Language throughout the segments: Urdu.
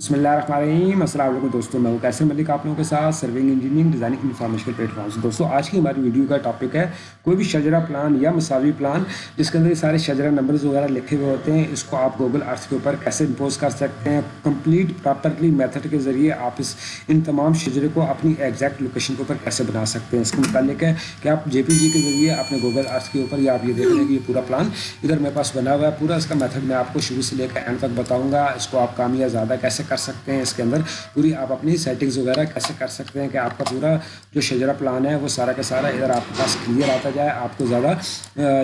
بسم اللہ الرحمن الرحیم السلام علیکم دوستوں میں ہوں کیسر ملک آپ لوگوں کے ساتھ serving engineering designing information platforms دوستوں آج کی ہماری ویڈیو کا ٹاپک ہے کوئی بھی شجرہ پلان یا مساوی پلان جس کے اندر یہ سارے شجرہ نمبرز وغیرہ لکھے ہوئے ہوتے ہیں، اس کو آپ گوگل ارتھ کے اوپر کیسے امپوز کر سکتے ہیں؟ کمپلیٹ پراپرلی میتھڈ کے ذریعے آپ اس ان تمام شجرے کو اپنی ایگزیکٹ لوکیشن کے اوپر کیسے بنا سکتے ہیں؟ اس کے متعلق ہے کہ آپ جے پی جی کے ذریعے اپنے گوگل ارتھ کے اوپر یا آپ یہ دیکھ لیں کہ یہ پورا پلان ادھر میرے پاس بنا ہوا ہے، پورا اس کا میتھڈ میں آپ کو شروع سے لے کر اینڈ تک بتاؤں گا، اس کو آپ کام یا زیادہ کیسے کر سکتے ہیں اس کے اندر؟ پوری آپ اپنی سیٹنگز وغیرہ کیسے کر سکتے ہیں کہ آپ کا پورا جو شجرا پلان ہے وہ سارا کا سارا ادھر آپ کے پاس کلیئر آتا جائے، آپ کو زیادہ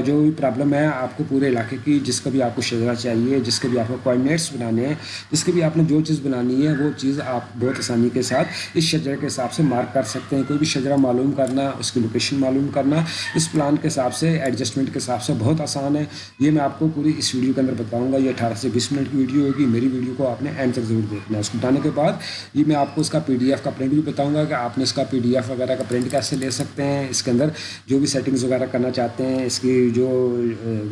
جو بھی پرابلم ہے آپ کو پورے علاقے کی، جس کا بھی آپ کو شجرا چاہیے، جس کے بھی آپ کو کوآڈینیٹس بنانے ہیں، جس کے بھی آپ نے جو چیز بنانی ہے وہ چیز آپ بہت آسانی کے ساتھ اس شجرے کے حساب سے مارک کر سکتے ہیں۔ کوئی بھی شجرا معلوم کرنا، اس کی لوکیشن معلوم کرنا، اس پلان کے حساب سے ایڈجسٹمنٹ کے حساب سے بہت آسان ہے۔ یہ میں آپ کو پوری اس ویڈیو کے اندر بتاؤں گا۔ یہ اٹھارہ سے بیس منٹ کی ویڈیو ہوگی، میری ویڈیو کو آپ نے اینڈ تک ضرور دیکھنا ہے۔ اس کو بتانے کے بعد یہ میں آپ کو اس کا پی ڈی ایف کا پرنٹ بھی بتاؤں گا کہ آپ نے اس کا پی ڈی ایف وغیرہ کا پرنٹ کیسے لے سکتے ہیں۔ اس کے اندر جو بھی سیٹنگز وغیرہ کرنا چاہتے ہیں، اس کی جو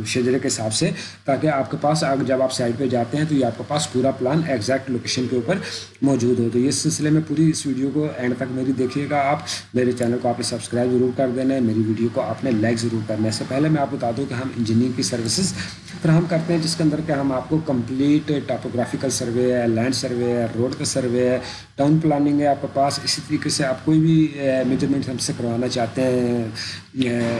شجرے کے حساب سے، تاکہ آپ کے پاس جب آپ سائٹ پہ جاتے ہیں تو یہ آپ کے پاس پورا پلان ایگزیکٹ لوکیشن کے اوپر موجود ہو۔ تو اس سلسلے میں پوری اس ویڈیو کو اینڈ تک میری دیکھیے گا آپ۔ میرے چینل کو آپ نے سبسکرائب ضرور کر دینا ہے۔ میری ویڈیو کو آپ نے لائک ضرور کرنا ہے۔ اس سے پہلے میں آپ بتا دوں کہ ہم انجینئرنگ کی سروسز فراہم کرتے ہیں جس کے اندر کہ ہم آپ کو کمپلیٹ ٹاپوگرافیکل سروے ہے لینڈ سروے ہے روڈ کا سروے ہے ٹاؤن پلاننگ ہے، آپ کے پاس اسی طریقے سے آپ کوئی بھی میجرمنٹ ہم سے کروانا چاہتے ہیں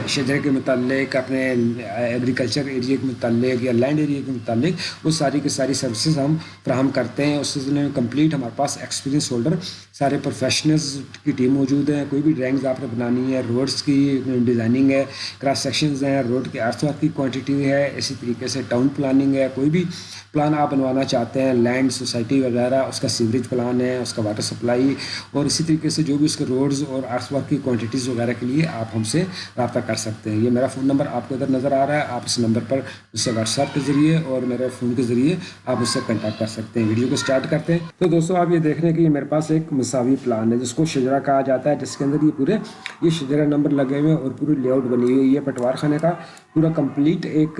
شجرے کے متعلق، اپنے ایگریکلچر ایریا کے متعلق یا لینڈ ایریا کے متعلق، وہ ساری کی ساری سروسز ہم فراہم کرتے ہیں۔ اس سلسلے میں کمپلیٹ ہمارے پاس ایکسپیرینس ہولڈر سارے پروفیشنلز کی ٹیم موجود ہیں، کوئی بھی ڈرائنگز آپ نے بنانی ہے روڈس کی ڈیزائننگ ہے کراس سیکشنز ہیں روڈ کے ارتھ ورک کی کوانٹٹی ہے، اسی طریقے سے ٹاؤن پلاننگ ہے۔ کوئی بھی پلان آپ بنوانا چاہتے ہیں لینڈ سوسائٹی وغیرہ، اس کا سیوریج پلان ہے، اس کا واٹر سپلائی اور اسی طریقے سے جو بھی اس کے روڈز اور ارتھ ورک کی کوانٹیٹیز وغیرہ کے لیے آپ ہم سے رابطہ کر سکتے ہیں۔ یہ میرا فون نمبر آپ کو ادھر نظر آ رہا ہے، آپ اس نمبر پر اس سے واٹس ایپ کے ذریعے اور میرے فون کے ذریعے آپ اس سے کنٹیکٹ کر سکتے ہیں۔ ویڈیو کو اسٹارٹ کرتے ہیں۔ تو دوستوں آپ یہ دیکھ رہے ہیں کہ میرے پاس ایک انصافی پلان ہے، جس کو شجرا کہا جاتا ہے، جس کے اندر یہ پورے یہ شجرا نمبر لگے ہوئے ہیں اور پوری لے آؤٹ بنی ہوئی ہے، یہ پٹوار خانے کا پورا کمپلیٹ ایک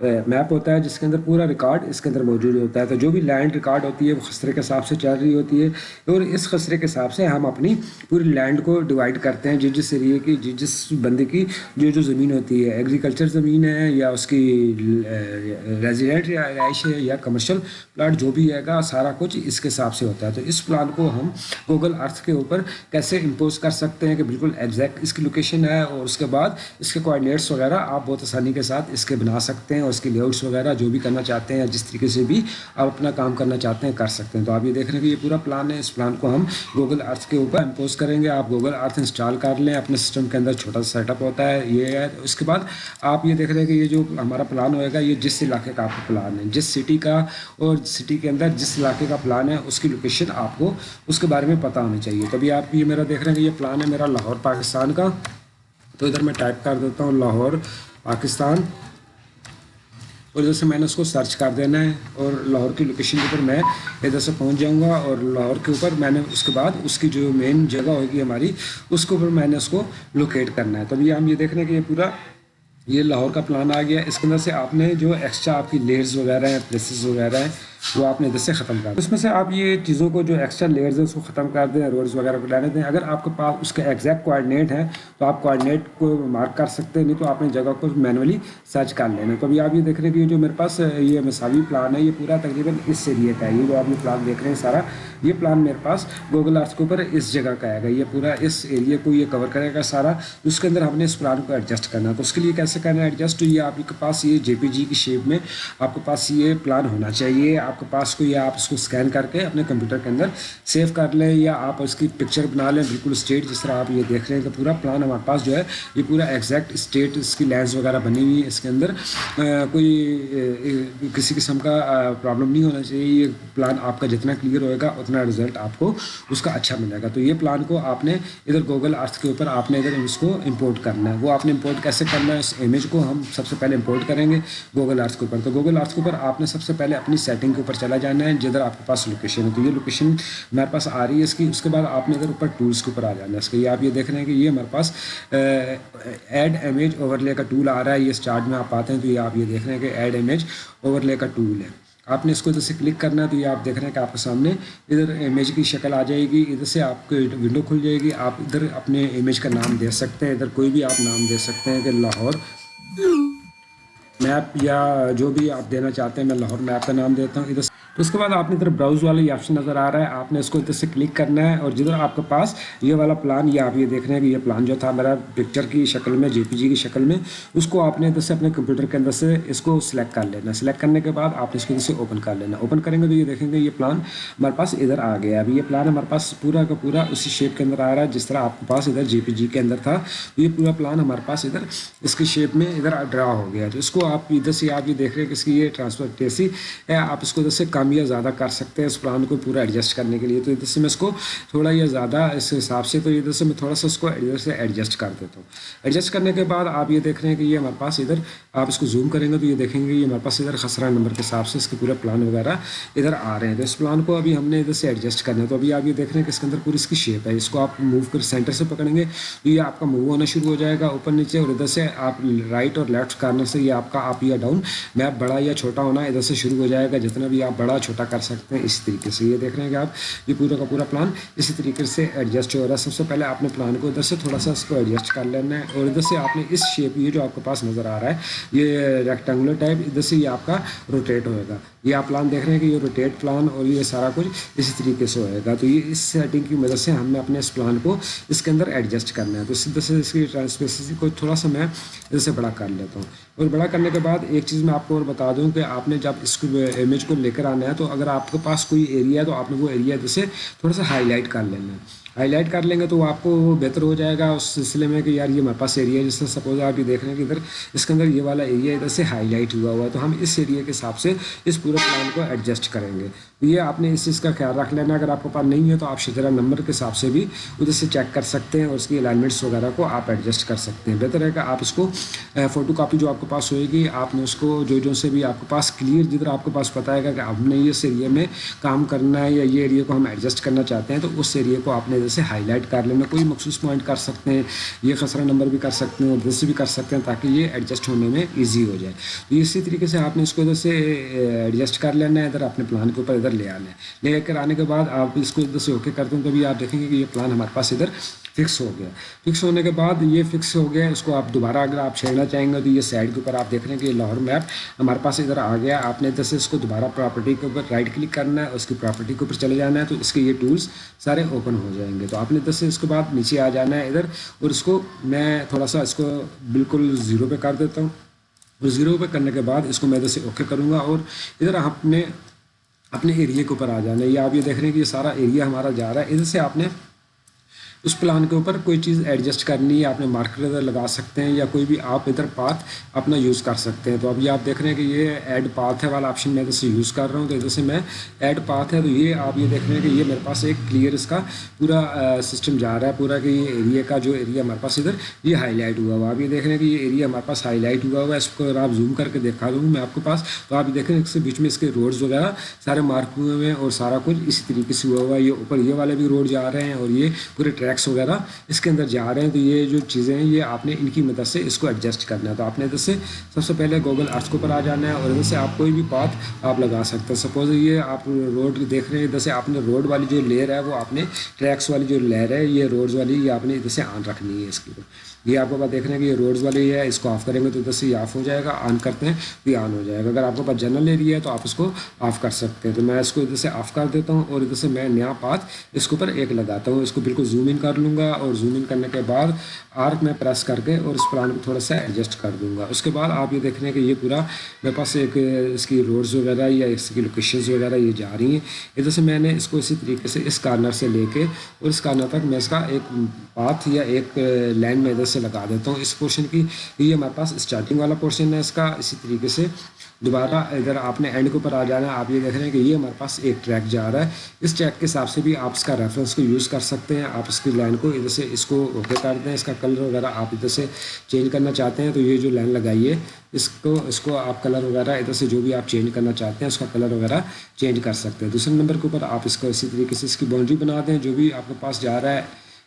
میپ ہوتا ہے جس کے اندر پورا ریکارڈ اس کے اندر موجود ہوتا ہے۔ تو جو بھی لینڈ ریکارڈ ہوتی ہے، وہ خسرے کے حساب سے چل رہی ہوتی ہے۔ اور اس خسرے کے حساب سے ہم اپنی پوری لینڈ کو ڈیوائڈ کرتے ہیں۔ جس جس ایریے کی، جس جس بندے کی جو جو زمین ہوتی ہے۔ ایگریکلچر زمین ہے یا اس کی ریزیڈنٹ یا رہائش ہے یا کمرشل پلاٹ جو بھی ہے گا، سارا کچھ اس کے حساب سے ہوتا ہے۔ تو اس پلان کو ہم گوگل ارتھ کے اوپر کیسے امپوز کر سکتے ہیں کہ بالکل ایگزیکٹ اس کی لوکیشن ہے اور اس کے بعد اس کے کوآڈینیٹس وغیرہ آپ بہت آسانی کے ساتھ اس کے بنا سکتے ہیں۔ اس کے لے آؤٹس وغیرہ جو بھی کرنا چاہتے ہیں یا جس طریقے سے بھی آپ اپنا کام کرنا چاہتے ہیں کر سکتے ہیں۔ تو آپ یہ دیکھ رہے ہیں کہ یہ پورا پلان ہے۔ اس پلان کو ہم گوگل ارتھ کے اوپر امپوز کریں گے۔ آپ گوگل ارتھ انسٹال کر لیں۔ اپنے سسٹم کے اندر چھوٹا سا سیٹ اپ ہوتا ہے۔ یہ ہے۔ اس کے بعد آپ یہ دیکھ رہے ہیں کہ یہ جو ہمارا پلان ہوئے گا، یہ جس علاقے کا آپ کا پلان ہے، جس سٹی کا اور سٹی کے اندر جس علاقے کا پلان ہے، اس کی لوکیشن آپ کو اس کے بارے میں پتہ ہونی چاہیے۔ تبھی آپ یہ میرا دیکھ رہے ہیں کہ یہ پلان ہے میرا لاہور، پاکستان کا۔ تو ادھر میں ٹائپ کر دیتا ہوں، لاہور، پاکستان۔ اور ادھر سے میں نے اس کو سرچ کر دینا ہے اور لاہور کی لوکیشن کے اوپر میں ادھر سے پہنچ جاؤں گا اور لاہور کے اوپر میں نے اس کے بعد اس کی جو مین جگہ ہوگی ہماری، اس کے اوپر میں نے اس کو لوکیٹ کرنا ہے۔ تبھی ہم یہ دیکھ رہے ہیں کہ یہ پورا، یہ لاہور کا پلان آ گیا۔ اس کے اندر سے آپ نے جو ایکسٹرا آپ کی لیئرز وغیرہ ہیں پلیسز وغیرہ ہیں وہ آپ نے ادھر سے ختم کر دیں اس میں سے آپ یہ چیزوں کو جو ایکسٹرا لیئرز ہیں اس کو ختم کر دیں روڈز وغیرہ کو لینے دیں۔ اگر آپ کے پاس اس کے ایگزیکٹ کوآڈینیٹ ہیں تو آپ کوآڈینیٹ کو مارک کر سکتے ہیں، نہیں تو آپ نے جگہ کو مینولی سرچ کر لینا۔ تو ابھی آپ یہ دیکھ رہے ہیں کہ جو میرے پاس یہ مساوی پلان ہے، یہ پورا تقریباً اس ایریے کا ہے۔ یہ جو آپ نے پلان دیکھ رہے ہیں سارا، یہ پلان میرے پاس گوگل ارتھ کے اوپر اس جگہ کا آئے گا۔ یہ پورا اس ایریے کو یہ کور کرے گا سارا۔ اس کے اندر ہم نے اس پلان کو ایڈجسٹ کرنا تو اس کے لیے کیسے کرنا ہے ایڈجسٹ یہ آپ کے پاس یہ جے پی جی کی شیپ میں آپ کے پاس یہ پلان ہونا چاہیے۔ آپ کے پاس کوئی آپ اس کو اسکین کر کے اپنے کمپیوٹر کے اندر سیو کر لیں یا آپ اس کی پکچر بنا لیں، بالکل اسٹیٹ جس طرح آپ یہ دیکھ رہے ہیں کہ پورا پلان ہمارے پاس جو ہے، یہ پورا ایگزیکٹ اسٹیٹ اس کی لینس وغیرہ بنی ہوئی ہے، اس کے اندر کوئی کسی قسم کا پرابلم نہیں ہونا چاہیے، یہ پلان آپ کا جتنا کلیئر ہوئے گا، اتنا رزلٹ آپ کو اس کا اچھا ملے گا۔ تو یہ پلان کو آپ نے ادھر گوگل ارتھ کے اوپر آپ نے ادھر اس کو امپورٹ کرنا ہے۔ وہ آپ نے امپورٹ کیسے کرنا ہے، اس امیج کو ہم سب سے پہلے امپورٹ کریں گے گوگل ارتھ کے اوپر۔ تو گوگل ارتھ کے اوپر آپ نے سب سے پہلے اپنی سیٹنگ کے اوپر چلا جانا ہے، جدھر آپ کے پاس لوکیشن ہے۔ تو یہ لوکیشن ہمارے پاس آ رہی ہے اس کی، اس کے بعد آپ نے ادھر اوپر ٹولس کے اوپر آ جانا ہے۔ اس کے یہ آپ یہ دیکھ رہے ہیں کہ یہ ہمارے پاس ایڈ امیج اوور لے کا ٹول آ رہا ہے۔ یہ اسٹارٹ میں آپ آتے ہیں تو یہ آپ یہ دیکھ رہے ہیں کہ ایڈ امیج اوور لے کا ٹول ہے۔ آپ نے اس کو ادھر سے کلک کرنا ہے تو یہ آپ دیکھ رہے ہیں کہ آپ کے سامنے ادھر امیج کی شکل آ جائے گی۔ ادھر سے آپ کو ونڈو کھل جائے گی۔ آپ ادھر اپنے امیج کا نام دے سکتے ہیں۔ ادھر کوئی بھی آپ نام دے سکتے ہیں کہ لاہور میپ یا جو بھی آپ دینا چاہتے ہیں، میں لاہور میپ کا نام دیتا ہوں۔ ادھر اس کے بعد آپ نے ادھر براؤز والا یہ آپشن نظر آ رہا ہے، آپ نے اس کو ادھر سے کلک کرنا ہے اور جدھر آپ کے پاس یہ والا پلان یہ آپ یہ دیکھ رہے ہیں کہ یہ پلان جو تھا میرا پکچر کی شکل میں جے پی جی کی شکل میں، اس کو آپ نے ادھر سے اپنے کمپیوٹر کے اندر سے اس کو سلیکٹ کر لینا سلیکٹ کرنے کے بعد آپ نے اس کو ادھر سے اوپن کر لینا اوپن کریں گے تو یہ دیکھیں گے، یہ پلان ہمارے پاس ادھر آ گیا ابھی یہ پلان ہمارے پاس پورا کا پورا اسی شیپ کے اندر آ رہا ہے، جس طرح آپ کے پاس ادھر جے پی جی کے اندر تھا۔ یہ پورا پلان ہمارے پاس ادھر اس کی شیپ میں ادھر ڈرا ہو گیا تو اس کو آپ ادھر سے آپ یہ دیکھ رہے ہیں کہ اس کی یہ ٹرانسفر کیسی ہے، آپ اس کو ادھر سے کم یا زیادہ کر سکتے ہیں اس پلان کو پورا ایڈجسٹ کرنے کے لیے، تو ادھر سے میں اس کو تھوڑا یا زیادہ اس حساب سے، تو ادھر سے میں تھوڑا سا اس کو ادھر سے ایڈجسٹ کر دیتا ہوں۔ ایڈجسٹ کرنے کے بعد آپ یہ دیکھ رہے ہیں کہ یہ ہمارے پاس ادھر، آپ اس کو زوم کریں گے تو یہ دیکھیں گے یہ ہمارے پاس ادھر خسرہ نمبر کے حساب سے اس کے پورا پلان وغیرہ ادھر آ رہے ہیں۔ تو اس پلان کو ابھی ہم نے ادھر سے ایڈجسٹ کرنا ہے۔ تو ابھی آپ یہ دیکھ رہے ہیں کہ اس کے اندر پوری اس کی شیپ ہے۔ اس کو آپ موو کر سینٹر سے پکڑیں گے تو یہ آپ کا موو ہونا شروع ہو جائے گا اوپر نیچے اور ادھر سے آپ رائٹ اور لیفٹ کارنر سے یہ آپ کا آپ یا ڈاؤن میپ بڑا یا چھوٹا ہونا ادھر سے شروع ہو جائے گا۔ جتنا بھی آپ بڑا بڑا چھوٹا کر سکتے ہیں اسی طریقے سے۔ یہ دیکھ رہے ہیں کہ آپ، یہ پورا کا پورا پلان اسی طریقے سے ایڈجسٹ ہو رہا ہے۔ سب سے پہلے آپ نے پلان کو ادھر سے تھوڑا سا اس کو ایڈجسٹ کر لینا ہے اور ادھر سے آپ نے اس شیپ یہ جو آپ کے پاس نظر آ رہا ہے، یہ ریکٹینگولر ٹائپ ادھر سے یہ آپ کا روٹیٹ ہوئے گا۔ یہ آپ پلان دیکھ رہے ہیں کہ یہ روٹیٹ پلان اور یہ سارا کچھ اسی طریقے سے ہوئے گا۔ تو یہ اس سیٹنگ کی مدد سے ہم نے اپنے اس پلان کو اس کے اندر ایڈجسٹ کرنا ہے۔ تو اس طرح سے اس کی ٹرانسپیسی کو تھوڑا سا میں ادھر سے بڑا کر لیتا ہوں۔ اور بڑا کرنے کے بعد ایک چیز میں آپ کو اور بتا دوں کہ آپ نے جب اس کو امیج کو لے کر آنا ہے تو اگر آپ کے پاس کوئی ایریا ہے تو آپ نے وہ ایریا ادھر تھوڑا سا ہائی لائٹ کر لینا۔ ہے ہائی لائٹ کر لیں گے تو آپ کو بہتر ہو جائے گا اس سلسلے میں کہ یار یہ ہمارے پاس ایریا ہے، جس طرح سپوز آپ یہ دیکھ رہے ہیں کہ ادھر اس کے اندر یہ والا ایریا ادھر سے ہائی لائٹ ہوا ہوا ہے، تو ہم اس ایریا کے حساب سے اس پورے پلان کو ایڈجسٹ کریں گے۔ یہ آپ نے اس چیز کا خیال رکھ لینا، اگر آپ کے پاس نہیں ہے تو آپ شجرا نمبر کے حساب سے بھی ادھر سے چیک کر سکتے ہیں اور اس کی الائنمنٹس وغیرہ کو آپ ایڈجسٹ کر سکتے ہیں۔ بہتر ہے کہ آپ اس کو فوٹو کاپی جو آپ کے پاس ہوئے گی، آپ نے اس کو جو جو سے بھی آپ کے پاس کلیئر جدھر آپ کے پاس پتہ ہے کہ ہم نے اس ایریا میں کام کرنا ہے یا یہ ایریا کو ہم ایڈجسٹ کرنا چاہتے ہیں، تو اس ایریا کو آپ نے جیسے ہائی لائٹ کر لینا۔ کوئی مخصوص پوائنٹ کر سکتے ہیں، یہ خسرہ نمبر بھی کر سکتے ہیں اور ادھر سے بھی کر سکتے ہیں تاکہ یہ ایڈجسٹ ہونے میں ایزی ہو جائے۔ تو اسی طریقے سے آپ نے اس کو ادھر سے ایڈجسٹ کر لینا ہے، ادھر اپنے پلان کے اوپر ادھر لے آنا ہے لے کر آنے کے بعد آپ اس کو ادھر سے اوکے کرتے ہیں تو بھی آپ دیکھیں گے کہ یہ پلان ہمارے پاس ادھر فکس ہو گیا۔ فکس ہونے کے بعد یہ فکس ہو گیا، اس کو آپ دوبارہ اگر آپ چھیڑنا چاہیں گے تو یہ سائڈ کے اوپر آپ دیکھ رہے ہیں کہ یہ لاہور میپ ہمارے پاس ادھر آ گیا۔ آپ نے ادھر سے اس کو دوبارہ پراپرٹی کے اوپر رائٹ کلک کرنا ہے، اس کی پراپرٹی کے اوپر چلے جانا ہے، تو اس کے یہ ٹولس سارے اوپن ہو جائیں گے۔ تو آپ نے ادھر سے اس کے بعد نیچے آ جانا ہے ادھر، اور اس کو میں تھوڑا سا اس کو بالکل زیرو پہ کر دیتا ہوں۔ اور زیرو پہ کرنے کے بعد اس کو میں ادھر سے اوکے کروں گا۔ اور ادھر آپ نے اپنے ایریے کے اوپر آ جانا ہے۔ یہ آپ یہ دیکھ رہے ہیں کہ یہ سارا ایریا ہمارا جا رہا ہے۔ ادھر سے آپ نے اس پلان کے اوپر کوئی چیز ایڈجسٹ کرنی ہے آپ نے مارکر ادھر لگا سکتے ہیں یا کوئی بھی آپ ادھر پاتھ اپنا یوز کر سکتے ہیں۔ تو اب یہ آپ دیکھ رہے ہیں کہ یہ ایڈ پاتھ ہے والا آپشن میں ادھر سے یوز کر رہا ہوں۔ تو ادھر سے میں ایڈ پاتھ ہے تو یہ آپ یہ دیکھ رہے ہیں کہ یہ میرے پاس ایک کلیئر اس کا پورا سسٹم جا رہا ہے۔ پورا کہ یہ ایریا کا جو ایریا ہمارے پاس ادھر یہ ہائی لائٹ ہوا ہوا۔ آپ یہ دیکھ رہے ہیں کہ یہ ایریا ہمارے پاس ہائی لائٹ ہوا ہوا ہے۔ اس کو اگر آپ زوم کر کے دیکھا دوں میں آپ کے پاس، تو آپ دیکھ رہے ہیں اس کے بیچ میں اس کے روڈز وغیرہ سارے مارک ہوئے ہوئے ہیں اور سارا کچھ اسی طریقے سے ہوا ہوا ہے۔ یہ اوپر یہ والے بھی روڈ جا رہے ہیں اور یہ پورے ٹریکس وغیرہ اس کے اندر جا رہے ہیں۔ تو یہ جو چیزیں ہیں، یہ آپ نے ان کی مدد سے اس کو ایڈجسٹ کرنا ہے۔ تو آپ نے ادھر سے سب سے پہلے گوگل ارتھ کے اوپر آ جانا ہے اور ادھر سے آپ کوئی بھی پاتھ آپ لگا سکتے ہیں۔ سپوز یہ آپ روڈ دیکھ رہے ہیں، ادھر سے آپ نے روڈ والی جو لیئر ہے، وہ آپ نے ٹریکس والی جو لیئر ہے، یہ روڈز والی یہ آپ نے ادھر سے آن رکھنی ہے اس کی یہ آپ کو پاس دیکھ رہے ہیں کہ یہ روڈز والی ہے، اس کو آف کریں گے تو ادھر سے یہ آف ہو جائے گا آن کرتے ہیں تو یہ آن ہو جائے گا۔ اگر آپ کے پاس جنرل ایریا ہے تو آپ اس کو آف کر سکتے ہیں۔ تو میں اس کو ادھر سے آف کر دیتا ہوں اور ادھر سے میں نیا پاتھ اس کے اوپر ایک لگاتا ہوں۔ اس کو بالکل زوم ان کر لوں گا اور زوم ان کرنے کے بعد آرک میں پریس کر کے اور اس پلان کو تھوڑا سا ایڈجسٹ کر دوں گا۔ اس کے بعد آپ یہ دیکھ رہے ہیں کہ یہ پورا میرے پاس ایک اس کی روڈز وغیرہ یا اس کی لوکیشنز وغیرہ یہ جا رہی ہیں۔ ادھر سے میں نے اس کو اسی طریقے سے اس کارنر سے لے کے اور اس کارنر تک میں اس کا ایک پاتھ یا ایک لائن میں ادھر سے لگا دیتا ہوں۔ اس پورشن کی یہ ہمارے پاس اسٹارٹنگ والا پورشن ہے۔ اس کا اسی طریقے سے دوبارہ ادھر آپ نے اینڈ کے اوپر آ جانا ہے، آپ یہ دیکھ رہے ہیں کہ یہ ہمارے پاس ایک ٹریک جا رہا ہے۔ اس ٹریک کے حساب سے بھی آپ اس کا ریفرنس کو یوز کر سکتے ہیں۔ آپ اس کی لائن کو ادھر سے اس کو اوکے کر دیں۔ اس کا کلر وغیرہ آپ ادھر سے چینج کرنا چاہتے ہیں، تو یہ جو لائن لگائیے، اس کو اس کو آپ کلر وغیرہ ادھر سے جو بھی آپ چینج کرنا چاہتے ہیں، اس کا کلر وغیرہ چینج کر سکتے ہیں۔ دوسرے نمبر کے اوپر آپ اس کو اسی طریقے سے اس کی باؤنڈری بنا دیں۔ جو بھی آپ کے پاس جا رہا ہے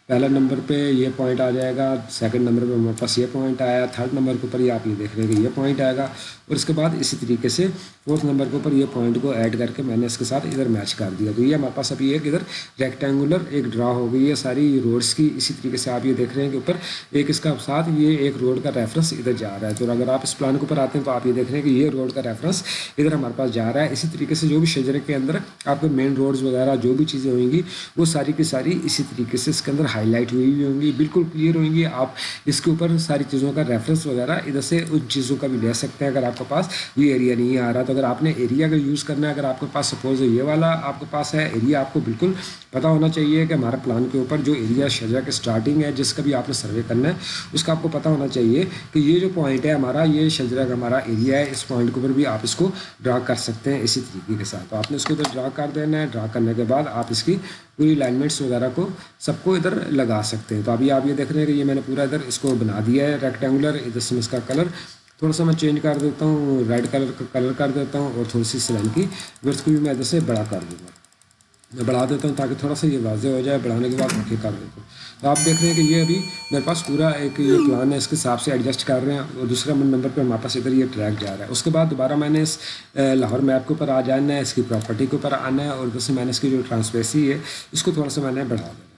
پہلا نمبر پہ یہ پوائنٹ آ جائے گا سیکنڈ نمبر پہ ہمارے پاس یہ پوائنٹ آیا تھرڈ نمبر کے اوپر یہ آپ یہ دیکھ رہے ہیں کہ یہ پوائنٹ آئے گا۔ اور اس کے بعد اسی طریقے سے فورتھ نمبر کے اوپر یہ پوائنٹ کو ایڈ کر کے میں نے اس کے ساتھ ادھر میچ کر دیا۔ تو یہ ہمارے پاس ابھی ایک ادھر ریکٹینگولر ایک ڈرا ہو گئی ہے ساری روڈس کی۔ اسی طریقے سے آپ یہ دیکھ رہے ہیں کہ اوپر ایک اس کا ساتھ یہ ایک روڈ کا ریفرنس ادھر جا رہا ہے۔ تو اگر آپ اس پلان کے اوپر آتے ہیں تو آپ یہ دیکھ رہے ہیں کہ یہ روڈ کا ریفرنس ادھر ہمارے پاس جا رہا ہے۔ اسی طریقے سے جو بھی شجرے کے اندر آپ کے مین روڈز وغیرہ جو بھی چیزیں ہوئیں گی، وہ ساری کی ساری اسی طریقے سے اس کے اندر ہائی لائٹ ہوئی ہوئی ہوں گی۔ بالکل کلیئر ہوئیں گی۔ آپ اس کے اوپر ساری چیزوں کا ریفرنس وغیرہ ادھر سے ان چیزوں کا بھی لے سکتے ہیں اگر آپ کے پاس یہ ایریا نہیں آ رہا۔ تو اگر آپ نے ایریا اگر یوز کرنا ہے، اگر آپ کے پاس سپوز یہ والا آپ کے پاس ہے ایریا آپ کو بالکل پتہ ہونا چاہیے کہ ہمارا پلان کے اوپر جو ایریا شجرا کے اسٹارٹنگ ہے، جس کا بھی آپ نے سروے کرنا ہے، اس کا آپ کو پتہ ہونا چاہیے کہ یہ جو پوائنٹ ہے ہمارا، یہ شجرا کا ہمارا ایریا ہے۔ اس پوائنٹ کے اوپر بھی آپ اس کو ڈرا کر سکتے ہیں اسی طریقے کے ساتھ۔ تو آپ نے اس کو ادھر ڈرا کر دینا ہے۔ ڈرا کرنے کے بعد آپ اس کی پوری لائنمنٹس وغیرہ کو سب کو ادھر لگا سکتے ہیں۔ تو ابھی آپ یہ دیکھ رہے ہیں کہ یہ میں نے پورا ادھر اس کو بنا دیا ہے ریکٹینگولر ادھر سے اس کا کلر تھوڑا سا میں چینج کر دیتا ہوں ریڈ کلر کا کلر کر دیتا ہوں اور تھوڑی سی سلائن کی ورتھ کو بھی میں ادھر سے بڑا کر دوں گا۔ میں بڑھا دیتا ہوں تاکہ تھوڑا سا یہ واضح ہو جائے، بڑھانے کے بعد رکھے کر دیتا ہوں۔ تو آپ دیکھ رہے ہیں کہ یہ ابھی میرے پاس پورا ایک یہ پلان ہے، اس کے حساب سے ایڈجسٹ کر رہے ہیں اور دوسرا نمبر پہ ہمارے پاس ادھر یہ ٹریک جا رہا ہے۔ اس کے بعد دوبارہ میں نے اس لاہور میپ کے اوپر آ جانا ہے، اس کی پراپرٹی کے اوپر آنا ہے اور ادھر سے میں نے اس کی جو ٹرانسپیسی ہے، اس کو تھوڑا سا میں نے بڑھا دینا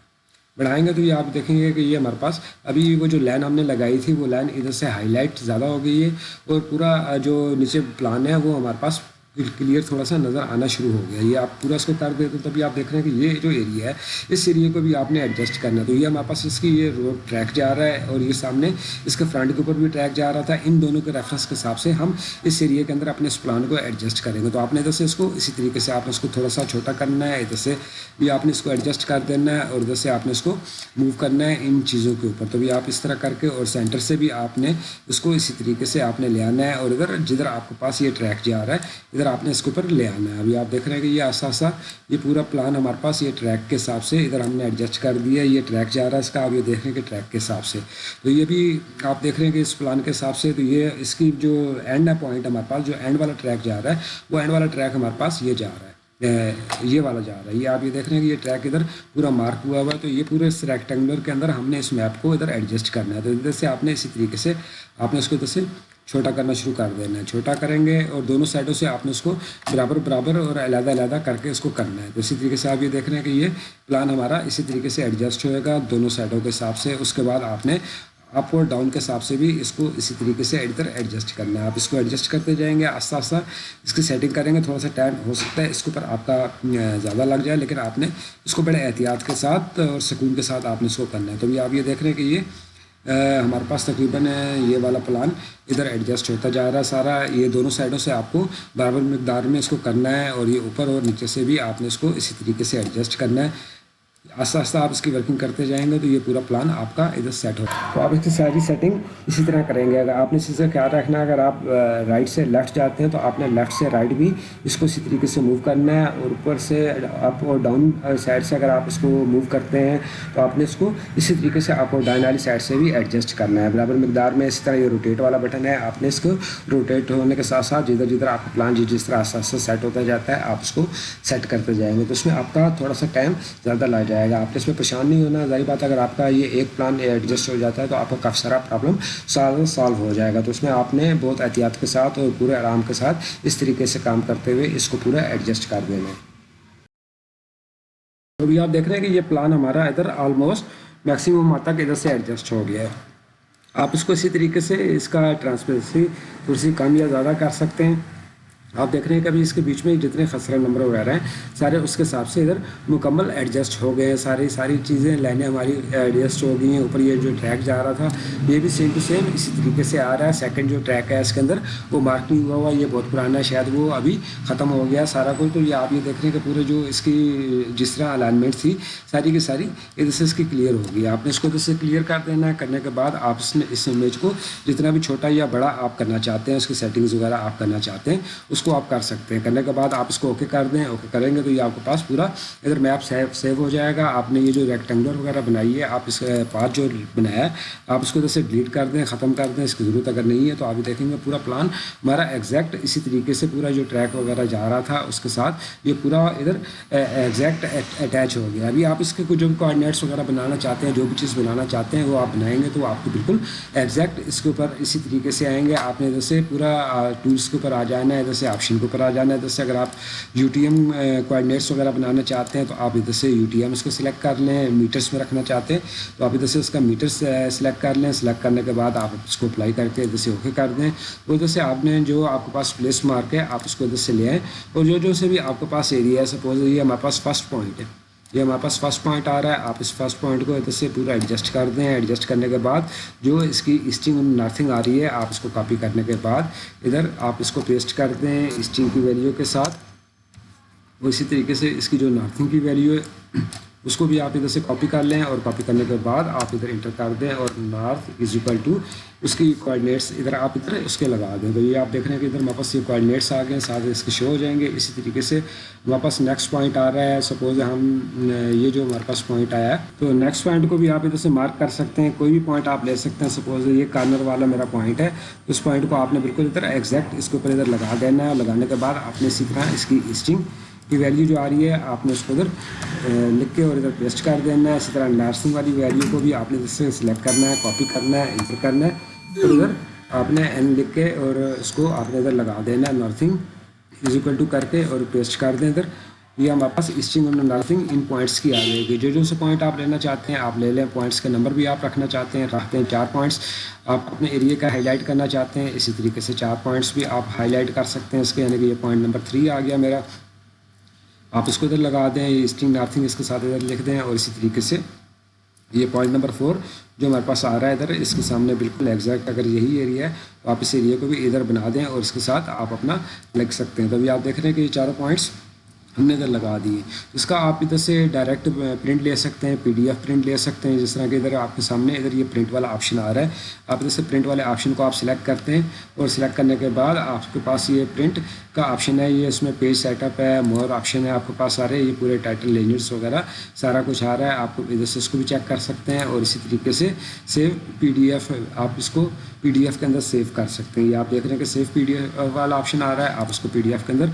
بڑھائیں گے تو یہ آپ دیکھیں گے کہ یہ ہمارے پاس ابھی وہ جو لائن ہم نے لگائی تھی، وہ لائن ادھر سے ہائی لائٹ زیادہ ہو گئی ہے اور پورا جو نیچے پلان ہے، وہ ہمارے پاس کلیئر تھوڑا سا نظر آنا شروع ہو گیا۔ یہ آپ پورا اس کو کر دیتے تو تبھی آپ دیکھ رہے ہیں کہ یہ جو ایریا ہے، اس ایریے کو بھی آپ نے ایڈجسٹ کرنا۔ ہے تو یہ ہمارے پاس اس کی یہ روڈ ٹریک جا رہا ہے اور یہ سامنے اس کے فرنٹ کے اوپر بھی ٹریک جا رہا تھا۔ ان دونوں کے ریفرنس کے حساب سے ہم اس ایریے کے اندر اپنے اس پلان کو ایڈجسٹ کریں گے۔ تو آپ نے ادھر سے اس کو اسی طریقے سے آپ نے اس کو تھوڑا سا چھوٹا کرنا ہے، ادھر سے بھی آپ نے اس کو ایڈجسٹ کر دینا ہے اور ادھر سے آپ نے اس کو موو کرنا ہے ان چیزوں کے اوپر۔ تو بھی آپ اس طرح کر کے اور سینٹر سے بھی آپ نے اس کو اسی طریقے سے آپ نے لے آنا ہے اور ادھر جدھر آپ کے پاس یہ ٹریک جا رہا ہے، ادھر آپ نے اس کے اوپر لے آنا ہے، ابھی آپ دیکھ رہے ہیں کہ یہ آسا آسا، یہ پورا پلان ہمارے پاس، یہ ٹریک کے حساب سے ادھر ہم نے ایڈجسٹ کر دیا ہے، یہ ٹریک جا رہا ہے اس کا، آپ یہ دیکھ رہے ہیں کہ ٹریک کے حساب سے۔ تو یہ بھی آپ دیکھ رہے ہیں کہ اس پلان کے حساب سے تو یہ اس کی جو اینڈ ہے پوائنٹ ہمارے پاس، جو اینڈ والا ٹریک جا رہا ہے، وہ اینڈ والا ٹریک ہمارے پاس یہ جا رہا ہے یہ والا جا رہا ہے۔ یہ آپ یہ دیکھ رہے ہیں کہ یہ ٹریک ادھر پورا مارک ہوا ہوا ہے، تو یہ پورے اس ریکٹینگولر کے اندر ہم نے اس میپ کو ادھر ایڈجسٹ کرنا ہے۔ تو ادھر سے آپ نے اسی طریقے سے، آپ نے اس کو ادھر سے چھوٹا کرنا شروع کر دینا ہے۔ چھوٹا کریں گے اور دونوں سائڈوں سے آپ نے اس کو برابر برابر اور علیحدہ علیحدہ کر کے اس کو کرنا ہے۔ تو اسی طریقے سے آپ یہ دیکھ رہے ہیں کہ یہ پلان ہمارا اسی طریقے سے ایڈجسٹ ہوئے گا دونوں سائڈوں کے حساب سے۔ اس کے بعد آپ نے اپ اور ڈاؤن کے حساب سے بھی اس کو اسی طریقے سے ادھر ایڈجسٹ کرنا ہے۔ آپ اس کو ایڈجسٹ کرتے جائیں گے آہستہ آہستہ اس کی سیٹنگ کریں گے۔ تھوڑا سا ٹائم ہو سکتا ہے اس کے اوپر آپ کا زیادہ لگ جائے، لیکن آپ نے اس کو بڑے احتیاط کے ساتھ اور سکون کے ساتھ آپ نے اس کو کرنا ہے۔ تو بھی آپ یہ دیکھ رہے ہیں کہ یہ ہمارے پاس تقریباً یہ والا پلان ادھر ایڈجسٹ ہوتا جا رہا ہے سارا۔ یہ دونوں سائڈوں سے آپ کو برابر مقدار میں اس کو کرنا ہے اور یہ اوپر اور نیچے سے بھی آپ نے اس کو اسی طریقے سے ایڈجسٹ کرنا ہے۔ آہستہ آہستہ آپ اس کی ورکنگ کرتے جائیں گے تو یہ پورا پلان آپ کا ادھر سیٹ ہو تو آپ اس کی ساری سیٹنگ اسی طرح کریں گے۔ اگر آپ نے اسی سے خیال رکھنا ہے، اگر آپ رائٹ سے لیفٹ جاتے ہیں تو آپ نے لیفٹ سے رائٹ بھی اس کو اسی طریقے سے موو کرنا ہے اور اوپر سے اپ اور ڈاؤن سائڈ سے اگر آپ اس کو موو کرتے ہیں تو آپ نے اس کو اسی طریقے سے اپ اور ڈاؤن والی سائڈ سے بھی ایڈجسٹ کرنا ہے۔ برابر مقدار میں اسی طرح یہ روٹیٹ والا بٹن ہے۔ آپ نے اس کو روٹیٹ ہونے کے ساتھ ساتھ جدھر جدھر آپ کا پلان جس جس طرح آہستہ آہستہ سیٹ ہوتا جاتا ہے، آپ اس کو سیٹ کرتے جائیں گے۔ تو اس میں آپ کا تھوڑا سا ٹائم زیادہ لگ جائے جائے گا۔ آپ نے اس میں پریشان نہیں ہونا، ظاہر بات اگر آپ کا یہ ایک پلان ایڈجسٹ ہو جاتا ہے تو آپ کا کافی سارا پرابلم سالو سالو ہو جائے گا۔ تو اس میں آپ نے بہت احتیاط کے ساتھ اور پورے آرام کے ساتھ اس طریقے سے کام کرتے ہوئے اس کو پورا ایڈجسٹ کر دینا تو ابھی آپ دیکھ رہے ہیں کہ یہ پلان ہمارا ادھر آلموسٹ میکسیمم حد تک ادھر سے ایڈجسٹ ہو گیا ہے۔ آپ اس کو اسی طریقے سے اس کا ٹرانسپیرنسی تھوڑی سی کم یا زیادہ کر سکتے ہیں۔ آپ دیکھ رہے ہیں کہ ابھی اس کے بیچ میں جتنے خسرہ نمبر وغیرہ ہیں، سارے اس کے حساب سے ادھر مکمل ایڈجسٹ ہو گئے ہیں۔ ساری ساری چیزیں لائنیں ہماری ایڈجسٹ ہو گئی ہیں۔ اوپر یہ جو ٹریک جا رہا تھا، یہ بھی سیم ٹو سیم اسی طریقے سے آ رہا ہے۔ سیکنڈ جو ٹریک ہے، اس کے اندر وہ مارک نہیں ہوا ہوا، یہ بہت پرانا ہے۔ شاید وہ ابھی ختم ہو گیا سارا کچھ تو یہ آپ یہ دیکھ رہے ہیں کہ پورے جو اس کی جس طرح الائنمنٹ تھی، ساری کی ساری ادھر سے اس کی کلیئر ہوگی آپ نے اس کو ادھر سے کلیئر کر دینا ہے۔ کرنے کے بعد آپ اس میں اس امیج کو جتنا بھی چھوٹا یا بڑا آپ کرنا چاہتے ہیں، اس کی سیٹنگز وغیرہ آپ کرنا چاہتے ہیں، اس کو آپ کر سکتے ہیں۔ کرنے کے بعد آپ اس کو اوکے کر دیں اوکے کریں گے تو یہ آپ کے پاس پورا ادھر میپ سیو سیو ہو جائے گا۔ آپ نے یہ جو ریکٹینگولر وغیرہ بنائی ہے، آپ اس پاتھ جو بنایا ہے، آپ اس کو ادھر سے ڈیلیٹ کر دیں، ختم کر دیں۔ اس کی ضرورت اگر نہیں ہے تو آپ دیکھیں گے پورا پلان ہمارا ایگزیکٹ اسی طریقے سے پورا جو ٹریک وغیرہ جا رہا تھا، اس کے ساتھ یہ پورا ادھر ایگزیکٹ اٹیچ ہو گیا۔ ابھی آپ اس کے کچھ جو کوآڈینیٹس وغیرہ بنانا چاہتے ہیں، جو بھی چیز بنانا چاہتے ہیں، وہ آپ بنائیں گے تو آپ کو بالکل ایگزیکٹ اس کے اوپر اسی طریقے سے آئیں گے۔ آپ نے ادھر سے پورا ٹولس کے اوپر آ جانا ہے، ادھر سے آپشن کو کرا جانا ہے۔ ادھر سے اگر آپ یو ٹی ایم کوآڈینیٹس وغیرہ بنانا چاہتے ہیں تو آپ ادھر سے یو ٹی ایم اس کو سلیکٹ کر لیں میٹرس میں رکھنا چاہتے ہیں۔ تو آپ ادھر سے اس کا میٹرس سلیکٹ کر لیں۔ سلیکٹ کرنے کے بعد آپ اس کو اپلائی کر کے ادھر سے اوکے کر دیں۔ وہ ادھر سے آپ نے جو آپ کے پاس پلیس مارک ہے، آپ اس کو ادھر سے لے آئیں۔ اور جو جو سے بھی آپ کے پاس ایریا ہے سپوز یہ ہمارے پاس فرسٹ پوائنٹ ہے۔ یہ ہمارے پاس فرسٹ پوائنٹ آ رہا ہے، آپ اس فرسٹ پوائنٹ کو ادھر سے پورا ایڈجسٹ کر دیں۔ ایڈجسٹ کرنے کے بعد جو اس کی اسٹنگ نارتھنگ آ رہی ہے، آپ اس کو کاپی کرنے کے بعد ادھر آپ اس کو پیسٹ کر دیں اسٹنگ کی ویلیو کے ساتھ۔ اور اسی طریقے سے اس کی جو نارتھنگ کی ویلیو ہے اس کو بھی آپ ادھر سے کاپی کر لیں اور کاپی کرنے کے بعد آپ ادھر انٹر کر دیں اور نارتھ از اکول ٹو اس کی کوآڈینیٹس ادھر آپ ادھر اس کے لگا دیں۔ تو یہ آپ دیکھ رہے ہیں کہ ادھر ہمارے پاس یہ کوآڈینیٹس آ گئے ہیں، ساتھ اس کے شو ہو جائیں گے۔ اسی طریقے سے ہمارے پاس نیکسٹ پوائنٹ آ رہا ہے۔ سپوز ہم، یہ جو ہمارے پاس پوائنٹ آیا ہے، تو نیکسٹ پوائنٹ کو بھی آپ ادھر سے مارک کر سکتے ہیں۔ کوئی بھی پوائنٹ آپ لے سکتے ہیں۔ سپوز یہ کارنر والا میرا پوائنٹ ہے اس پوائنٹ کو آپ نے بالکل ادھر ایگزیکٹ اس کے اوپر ادھر لگا دینا ہے۔ لگانے کے بعد آپ نے اسی طرح اس کی اسٹنگ کی ویلیو جو آ رہی ہے، آپ نے اس کو ادھر لکھ کے اور ادھر پیسٹ کر دینا ہے. اسی طرح نرسنگ والی ویلیو کو بھی آپ نے جس سے سلیکٹ کرنا ہے کاپی کرنا ہے انٹر کرنا ہے. اور ادھر آپ نے این لکھ کے اور اس کو آپ نے ادھر لگا دینا ہے نرسنگ از اکول ٹو کر کے اور پیسٹ کر دیں ادھر. یہ ہمارے پاس اسٹنگ اور نرسنگ ان پوائنٹس کی آ جائے گی جو جو سے پوائنٹ آپ لینا چاہتے ہیں، آپ لے لیں. پوائنٹس کے نمبر بھی آپ رکھنا چاہتے ہیں، رکھتے ہیں چار پوائنٹس آپ اپنے ایریے کا ہائی لائٹ کرنا چاہتے ہیں، اسی طریقے سے چار پوائنٹس بھی آپ ہائی لائٹ کر سکتے ہیں اس کے. یعنی کہ یہ پوائنٹ نمبر تھری آ گیا میرا. آپ اس کو ادھر لگا دیں یہ اسٹنگ نارتھنگ اس کے ساتھ ادھر لکھ دیں اور اسی طریقے سے یہ پوائنٹ نمبر فور جو ہمارے پاس آ رہا ہے ادھر، اس کے سامنے بالکل ایگزیکٹ اگر یہی ایریا ہے تو آپ اس ایریا کو بھی ادھر بنا دیں اور اس کے ساتھ آپ اپنا لکھ سکتے ہیں۔ تو ابھی آپ دیکھ رہے ہیں کہ یہ چاروں پوائنٹس ہم نے ادھر لگا دیے۔ اس کا آپ ادھر سے ڈائریکٹ پرنٹ لے سکتے ہیں پی ڈی ایف پرنٹ لے سکتے ہیں، جس طرح کہ ادھر آپ کے سامنے ادھر یہ پرنٹ والا آپشن آ رہا ہے۔ آپ ادھر سے پرنٹ والے آپشن کو آپ سلیکٹ کرتے ہیں اور سلیکٹ کرنے کے بعد آپ کے پاس یہ پرنٹ کا آپشن ہے، یہ اس میں پیج سیٹ اپ ہے مور آپشن ہے، آپ کے پاس سارے یہ پورے ٹائٹل لینجرس وغیرہ، سارا کچھ آ رہا ہے، آپ ادھر سے اس کو بھی چیک کر سکتے ہیں اور اسی طریقے سے سیو پی ڈی ایف آپ اس کو پی ڈی ایف کے اندر سیو کر سکتے ہیں. یہ آپ دیکھ رہے ہیں کہ سیو پی ڈی ایف والا آپشن آ رہا ہے، آپ اس کو پی ڈی ایف کے اندر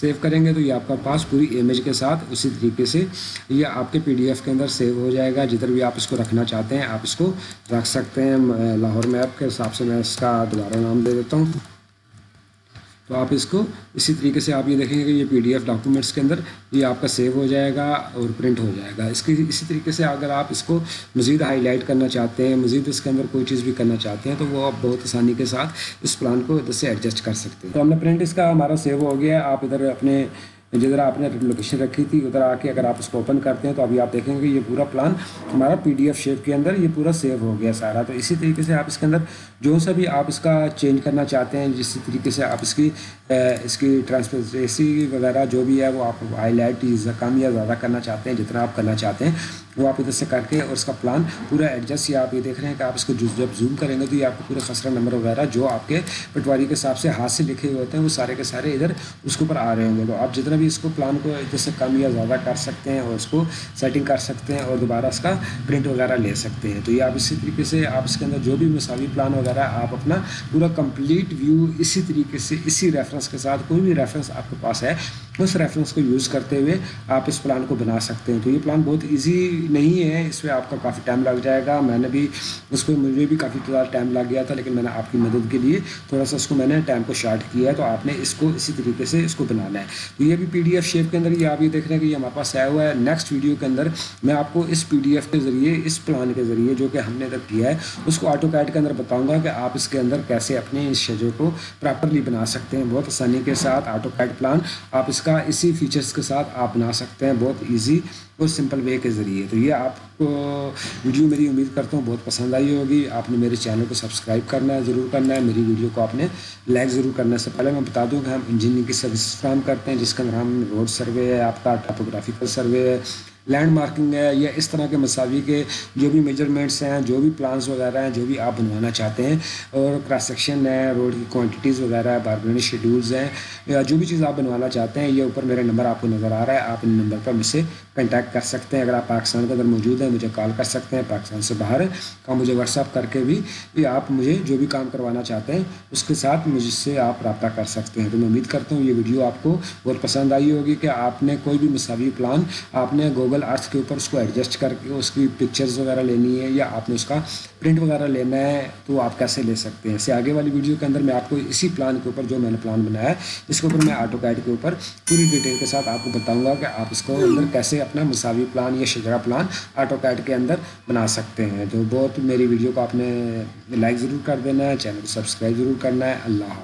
سیو کریں گے تو یہ آپ کا پاس پوری امیج کے ساتھ اسی طریقے سے یہ آپ کے پی ڈی ایف کے اندر سیو ہو جائے گا. جدھر بھی آپ اس کو رکھنا چاہتے ہیں، آپ اس کو رکھ سکتے ہیں. لاہور میپ کے حساب سے میں اس کا دوبارہ نام دے دیتا ہوں. تو آپ اس کو اسی طریقے سے آپ یہ دیکھیں گے کہ یہ پی ڈی ایف ڈاکومنٹس کے اندر یہ آپ کا سیو ہو جائے گا اور پرنٹ ہو جائے گا۔ اس کی اسی طریقے سے اگر آپ اس کو مزید ہائی لائٹ کرنا چاہتے ہیں، مزید اس کے اندر کوئی چیز بھی کرنا چاہتے ہیں، تو وہ آپ بہت آسانی کے ساتھ اس پلان کو ادھر سے ایڈجسٹ کر سکتے ہیں۔ تو ہم نے پرنٹ اس کا ہمارا سیو ہو گیا آپ ادھر اپنے جی، جدھر آپ نے لوکیشن رکھی تھی، ادھر آ کے اگر آپ اس کو اوپن کرتے ہیں تو ابھی آپ دیکھیں گے کہ یہ پورا پلان ہمارا پی ڈی ایف شیپ کے اندر یہ پورا سیو ہو گیا سارا۔ تو اسی طریقے سے آپ اس کے اندر جو سا بھی آپ اس کا چینج کرنا چاہتے ہیں، جس طریقے سے آپ اس کی اس کی ٹرانسپیرنسی وغیرہ جو بھی ہے، وہ آپ ہائی لائٹ کم یا زیادہ کرنا چاہتے ہیں، جتنا آپ کرنا چاہتے ہیں۔ وہ آپ ادھر سے کر کے اور اس کا پلان پورا ایڈجسٹ یا آپ یہ دیکھ رہے ہیں کہ آپ اس کو جب زوم کریں گے تو یہ آپ کو پورے خسرہ نمبر وغیرہ جو آپ کے پٹواری کے حساب سے ہاتھ سے لکھے ہوئے ہوتے ہیں، وہ سارے کے سارے ادھر اس کے اوپر آ رہے ہوں گے۔ تو آپ جتنا بھی اس کو پلان کو ادھر سے کم یا زیادہ کر سکتے ہیں اور اس کو سیٹنگ کر سکتے ہیں اور دوبارہ اس کا پرنٹ وغیرہ لے سکتے ہیں۔ تو یہ آپ اسی طریقے سے آپ اس کے اندر جو بھی مساوی پلان وغیرہ آپ اپنا پورا کمپلیٹ ویو اسی طریقے سے اسی ریفرنس کے ساتھ کوئی بھی ریفرنس آپ کے پاس ہے اس ریفرنس کو یوز کرتے ہوئے آپ اس پلان کو بنا سکتے ہیں۔ تو یہ پلان بہت ایزی نہیں ہے، اس پہ آپ کا کافی ٹائم لگ جائے گا۔ میں نے بھی اس پہ مجھے بھی کافی زیادہ ٹائم لگ گیا تھا، لیکن میں نے آپ کی مدد کے لیے تھوڑا سا اس کو میں نے ٹائم کو شارٹ کیا ہے۔ تو آپ نے اس کو اسی طریقے سے اس کو بنانا ہے۔ تو یہ بھی پی ڈی ایف شیپ کے اندر یہ آپ یہ دیکھ رہے ہیں کہ یہ ہمارے پاس آیا ہوا ہے۔ نیکسٹ ویڈیو کے اندر میں آپ کو اس پی ڈی ایف کے ذریعے، اس پلان کے ذریعے جو کہ ہم نے ادھر کیا ہے، اس کو آٹو کیٹ کے اندر بتاؤں گا کہ آپ اس کے اندر کیسے اپنے اس شجر کو پراپرلی بنا سکتے ہیں۔ بہت آسانی کے ساتھ آٹو کیٹ پلان آپ اس کا اسی فیچرس کے ساتھ آپ بنا سکتے ہیں بہت ایزی اور سمپل وے کے ذریعے۔ تو یہ آپ کو ویڈیو میری امید کرتا ہوں بہت پسند آئی ہوگی۔ آپ نے میرے چینل کو سبسکرائب کرنا ہے، ضرور کرنا ہے۔ میری ویڈیو کو آپ نے لائک ضرور کرنا ہے۔ سے پہلے میں بتا دوں کہ ہم انجینئرنگ کی سروسز فراہم کرتے ہیں، جس کے اندر ہم روڈ سروے ہے، آپ کا ٹاپوگرافیکل سروے ہے لینڈ مارکنگ ہے یا اس طرح کے مساوی کے جو بھی میجرمنٹس ہیں، جو بھی پلانس وغیرہ ہیں، جو بھی آپ بنوانا چاہتے ہیں، اور کراس سیکشن ہے روڈ کی کوانٹیٹیز وغیرہ ہے بارگنی شیڈولز ہیں، یا جو بھی چیز آپ بنوانا چاہتے ہیں، یہ اوپر میرا نمبر آپ کو نظر آ رہا ہے، آپ ان نمبر پر مجھ سے کنٹیکٹ کر سکتے ہیں۔ اگر آپ پاکستان کے اندر موجود ہیں، مجھے کال کر سکتے ہیں پاکستان سے باہر کا مجھے واٹس ایپ کر کے بھی آپ مجھے جو بھی کام کروانا چاہتے ہیں، اس کے ساتھ مجھ سے آپ رابطہ کر سکتے ہیں۔ تو میں امید کرتا ہوں یہ ویڈیو آپ کو بہت پسند آئی ہوگی کہ آپ نے کوئی بھی مساوی پلان آپ نے گوگل ارتھ کے اوپر اس کو ایڈجسٹ کر کے اس کی پکچرز وغیرہ لینی ہے یا آپ نے اس کا پرنٹ وغیرہ لینا ہے تو آپ کیسے لے سکتے ہیں؟ اس سے آگے والی ویڈیو کے اندر میں آپ کو اسی پلان کے اوپر جو میں نے پلان بنایا ہے، اس کے اوپر میں آٹو کیڈ کے اوپر پوری ڈیٹیل کے ساتھ آپ کو بتاؤں گا کہ آپ اس کو اندر کیسے اپنا مساوی پلان یا شجرا پلان آٹو کیڈ کے اندر بنا سکتے ہیں۔ تو بہت میری ویڈیو کو آپ نے لائک ضرور کر دینا ہے چینل کو سبسکرائب ضرور کرنا ہے۔ اللہ حافظ۔